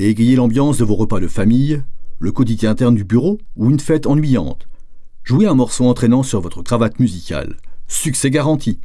et égayez l'ambiance de vos repas de famille, le quotidien interne du bureau ou une fête ennuyante. Jouez un morceau entraînant sur votre cravate musicale. Succès garanti.